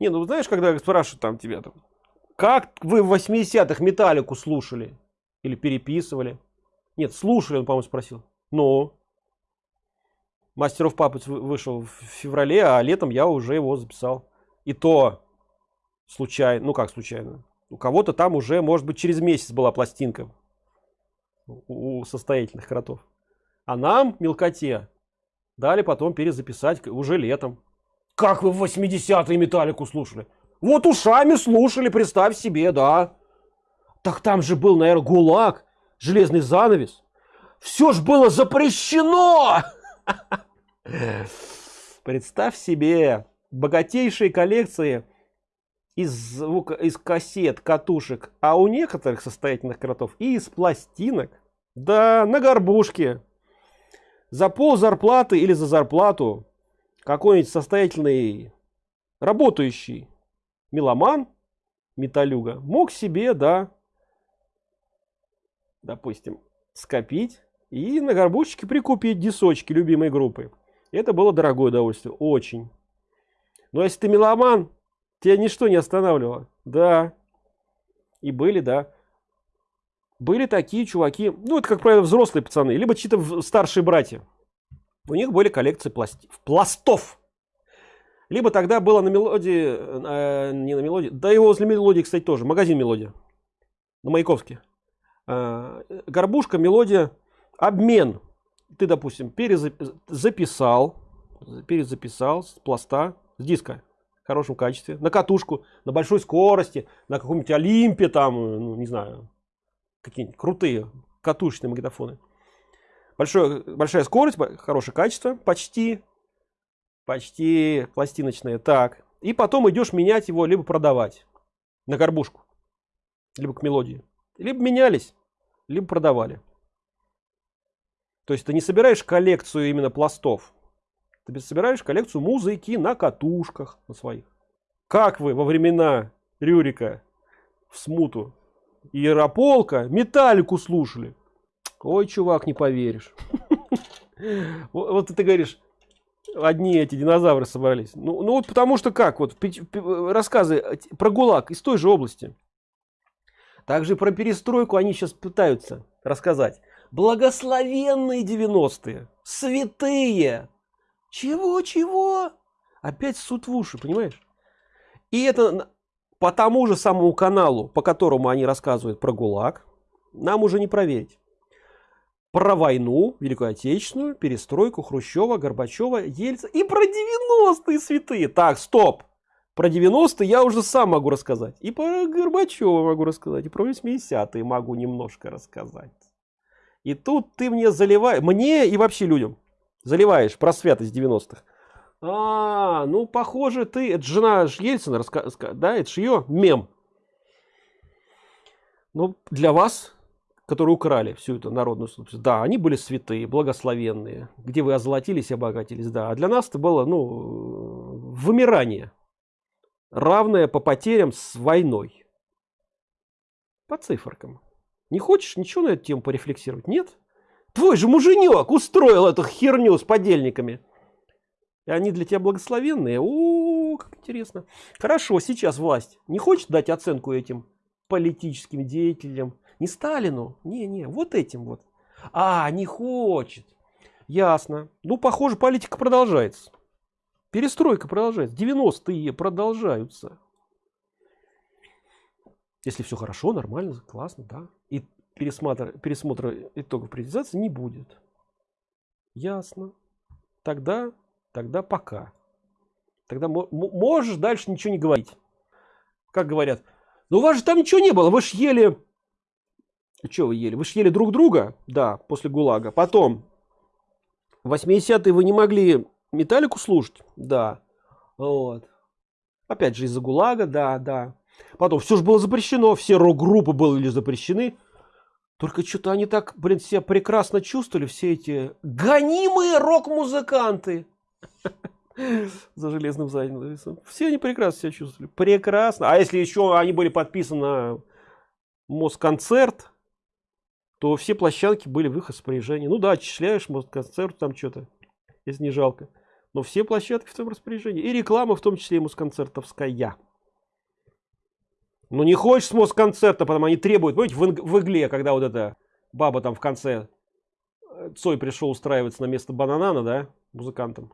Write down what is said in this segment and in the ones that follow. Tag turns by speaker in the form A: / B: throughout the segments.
A: Не, ну знаешь, когда спрашивают там тебя там, как вы в 80-х металлику слушали? Или переписывали? Нет, слушали, он, по-моему, спросил. Ну, Мастеров Папыц вышел в феврале, а летом я уже его записал. И то случайно, ну как случайно, у кого-то там уже, может быть, через месяц была пластинка у состоятельных кротов. А нам, мелкоте, дали потом перезаписать уже летом. Как вы в 80-е металлику слушали? Вот ушами слушали, представь себе, да. Так там же был, наверное, ГУЛАГ, железный занавес. Все ж было запрещено! Представь себе, богатейшие коллекции из звука, из кассет, катушек, а у некоторых состоятельных кротов и из пластинок. Да, на горбушке. За пол зарплаты или за зарплату какой-нибудь состоятельный работающий меломан, металюга, мог себе, да, допустим, скопить и на горбушечке прикупить дисочки любимой группы. Это было дорогое удовольствие, очень. Но если ты меломан, тебя ничто не останавливало. Да. И были, да. Были такие чуваки, ну это, как правило, взрослые пацаны, либо чьи-то старшие братья. У них были коллекции пласти... пластов. Либо тогда было на мелодии, э, не на мелодии, да и возле мелодии, кстати, тоже, магазин мелодия. На Маяковске. Э, горбушка, мелодия, обмен ты, допустим, перезаписал, перезаписал с пласта, с диска в хорошем качестве, на катушку, на большой скорости, на каком-нибудь Олимпе, там, ну, не знаю, какие-нибудь крутые катушечные магнитофоны. Большое, большая скорость, хорошее качество, почти, почти пластиночные. Так, и потом идешь менять его, либо продавать на горбушку, либо к мелодии. Либо менялись, либо продавали. То есть ты не собираешь коллекцию именно пластов. Ты собираешь коллекцию музыки на катушках на своих. Как вы во времена Рюрика в смуту Иерополка металлику слушали? Ой, чувак, не поверишь. Вот ты говоришь, одни эти динозавры собрались. Ну, ну вот потому что как, вот рассказы про ГУЛАГ из той же области. Также про перестройку они сейчас пытаются рассказать благословенные 90-е, святые. Чего, чего? Опять суд в уши, понимаешь? И это по тому же самому каналу, по которому они рассказывают про ГУЛАГ, нам уже не проверить. Про войну, Великую Отечественную, перестройку Хрущева, Горбачева, Ельца и про 90-е святые. Так, стоп. Про 90-е я уже сам могу рассказать. И про Горбачева могу рассказать. И про 80-е могу немножко рассказать. И тут ты мне заливаешь, мне и вообще людям, заливаешь про святость 90-х. А, ну, похоже, ты, это жена Ельцина, раска... да, это же ее мем. Ну, для вас, которые украли всю эту народную собственность, да, они были святые, благословенные, где вы озолотились и обогатились, да. А для нас это было, ну, вымирание, равное по потерям с войной. По циферкам. Не хочешь ничего на эту тему порефлексировать? Нет? Твой же муженек устроил эту херню с подельниками. И они для тебя благословенные. О, как интересно. Хорошо, сейчас власть не хочет дать оценку этим политическим деятелям. Не Сталину, не-не, вот этим вот. А, не хочет. Ясно. Ну, похоже, политика продолжается. Перестройка продолжается. 90-е продолжаются. Если все хорошо, нормально, классно, да. И пересмотр, пересмотра итогов приватизации не будет. Ясно. Тогда, тогда пока. Тогда можешь дальше ничего не говорить. Как говорят, ну у вас же там ничего не было, вы ж ели... Что вы ели? Вы ж ели друг друга? Да, после ГУЛАГа. Потом, в 80-е вы не могли металлику слушать? Да. Вот. Опять же из-за ГУЛАГа, да, да. Потом все же было запрещено, все рок-группы были запрещены. Только что-то они так, блин, себя прекрасно чувствовали, все эти гонимые рок-музыканты. За железным занавесом. Все они прекрасно себя чувствовали. Прекрасно. А если еще они были подписаны на Москонцерт, то все площадки были в их распоряжении. Ну да, отчисляешь Москонцерт там что-то, если не жалко. но все площадки в своем распоряжении. И реклама в том числе и мусконцертовская ну не хочешь с москонцерта потому они требуют. Помните в, в игле когда вот эта баба там в конце э, цой пришел устраиваться на место бананана да музыкантом.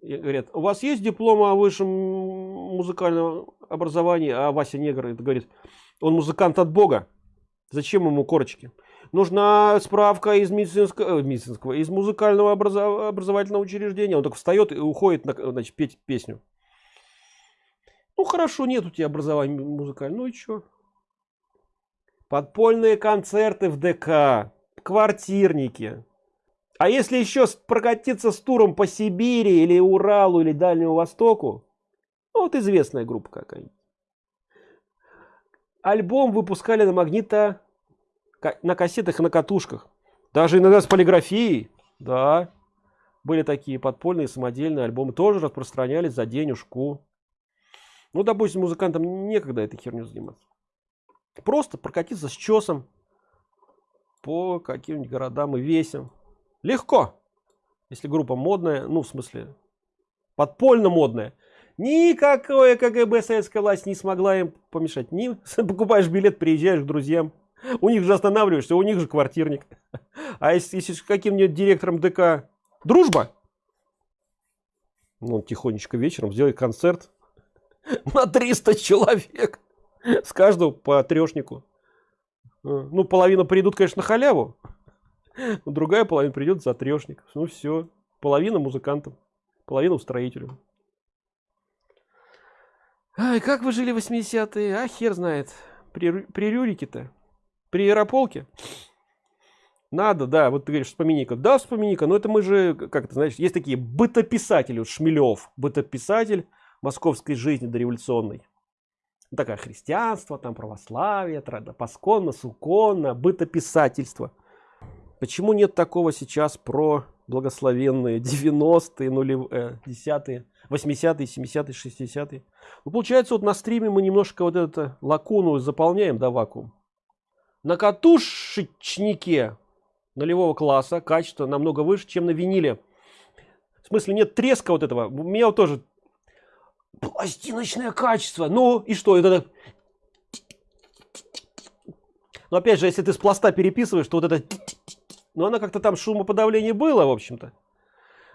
A: И говорят у вас есть диплом о высшем музыкальном образовании? А вася негр это говорит он музыкант от бога. Зачем ему корочки нужна справка из медицинского, э, медицинского из музыкального образовательного учреждения. Он так встает и уходит на, значит, петь песню. Ну хорошо нет у тебя образования музыкального ну и что подпольные концерты в дк квартирники. А если еще прокатиться с туром по сибири или уралу или дальнему востоку ну, вот известная группа какая-нибудь. Альбом выпускали на магнита на кассетах и на катушках. Даже иногда с полиграфией. Да. Были такие подпольные самодельные альбомы. Тоже распространялись за денежку. Ну допустим музыкантам некогда этой херню заниматься. Просто прокатиться с чесом по каким-нибудь городам и весям. Легко. Если группа модная ну в смысле подпольно модная. Никакое кгб советская власть не смогла им помешать. Не покупаешь билет приезжаешь к друзьям у них же останавливаешься у них же квартирник. А если, если с каким-нибудь директором дк дружба ну, он тихонечко вечером сделает концерт на 300 человек с каждого по трешнику. Ну половина придут конечно на халяву другая половина придет за трешник. Ну все половина музыкантам половина устроителю Ай, как вы жили 80-е а хер знает. При, при рюрике-то при аэрополке? Надо да вот ты говоришь вспомини-ка. Да вспомини-ка но это мы же как то знаешь есть такие бытописатели. Вот шмелев бытописатель московской жизни дореволюционной. Такая христианство там православие посконно суконно бытописательство. Почему нет такого сейчас про благословенные 90-е нулевые 10-е 80-е 70-е 60-е ну, получается вот на стриме мы немножко вот это лакуну заполняем да, вакуум на катушечнике нулевого класса качество намного выше чем на виниле. В смысле нет треска вот этого. У меня вот тоже пластиночное качество. Ну и что это? Но опять же если ты с пласта переписываешь то вот это но она как-то там шумоподавление было в общем-то.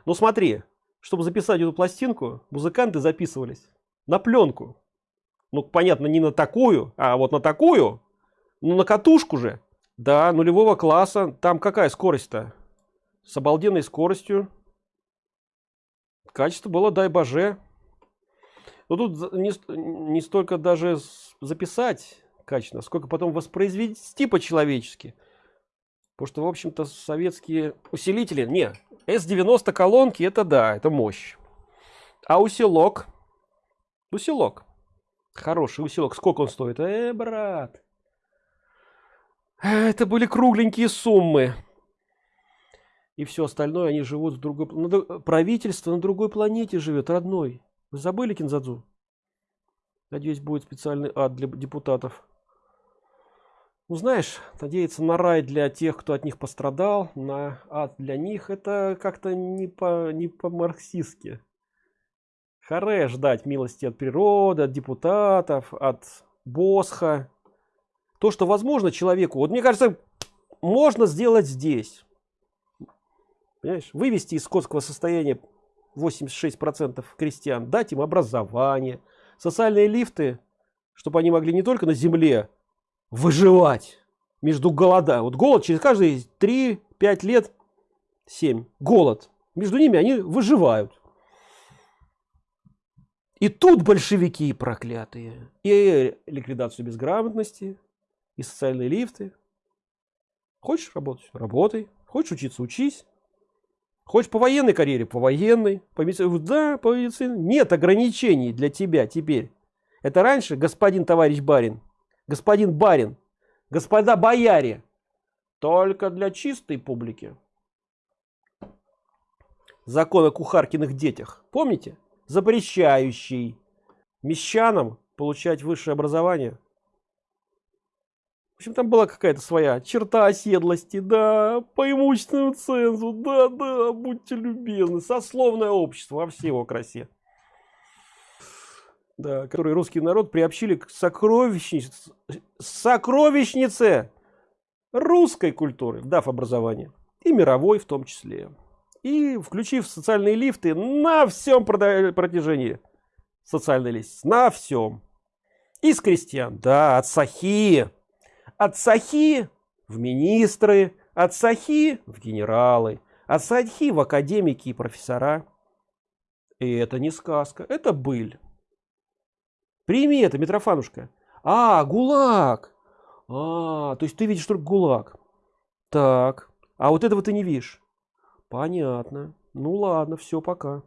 A: Ну смотри чтобы записать эту пластинку музыканты записывались на пленку. Ну понятно не на такую а вот на такую ну на катушку же. Да нулевого класса. Там какая скорость-то? С обалденной скоростью. Качество было дай боже. Но ну, тут не, не столько даже записать качественно сколько потом воспроизвести по-человечески. Потому что в общем-то советские усилители не s90 колонки это да это мощь. А усилок? Усилок. Хороший усилок. Сколько он стоит? Э, брат это были кругленькие суммы. И все остальное они живут в другой правительство на другой планете живет родной. Вы забыли кинзадзу? Надеюсь будет специальный ад для депутатов. Ну знаешь надеяться на рай для тех кто от них пострадал на ад для них это как-то не по не по марксистски харе ждать милости от природы от депутатов от босха то что возможно человеку вот мне кажется можно сделать здесь. Понимаешь? вывести из скотского состояния 86 процентов крестьян дать им образование социальные лифты чтобы они могли не только на земле выживать между голода. Вот голод через каждые 3-5 лет 7 голод. Между ними они выживают. И тут большевики проклятые. И ликвидацию безграмотности и социальные лифты. Хочешь работать? Работай. Хочешь учиться? Учись. Хочешь по военной карьере? По военной. По медицине? Да, по медицине. Нет ограничений для тебя теперь. Это раньше господин товарищ барин, господин барин, господа бояре. Только для чистой публики. Закон о кухаркиных детях. Помните? Запрещающий мещанам получать высшее образование общем, там была какая-то своя черта оседлости, да, по имущественному цензу, да, да, будьте любезны, сословное общество во всей его красе. Да, который русский народ приобщили к сокровищнице, сокровищнице русской культуры, дав образование, и мировой в том числе. И включив социальные лифты на всем протяжении социальной лестницы, на всем. Из крестьян, да, от сахи, от сахи в министры, от сахи в генералы, от сахи в академики и профессора. И это не сказка, это быль. Прими это, Митрофанушка. А, ГУЛАГ. А, то есть ты видишь только ГУЛАГ. Так, а вот этого ты не видишь. Понятно. Ну ладно, все, пока.